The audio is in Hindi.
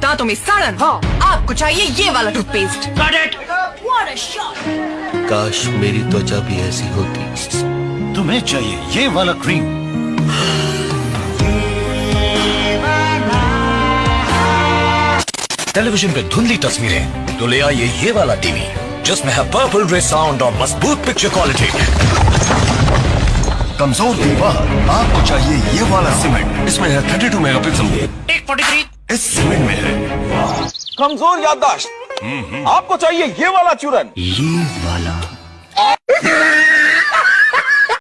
दांतों में सड़न हाँ। आपको चाहिए ये वाला टूथपेस्ट काश मेरी त्वचा भी ऐसी होती। तुम्हें चाहिए ये वाला क्रीम टेलीविज़न पे धुंधली तस्वीरें तो ले आइए ये वाला टीवी जिसमें है पर्पल रे साउंड और मज़बूत पिक्चर क्वालिटी कमज़ोर दीवार। आपको चाहिए ये वाला सीमेंट। इसमें है 32 मेगापिक्सल इस सीमेंट में है। कमज़ोर याददाश्त। आपको चाहिए ये वाला चूरन। ये वाला।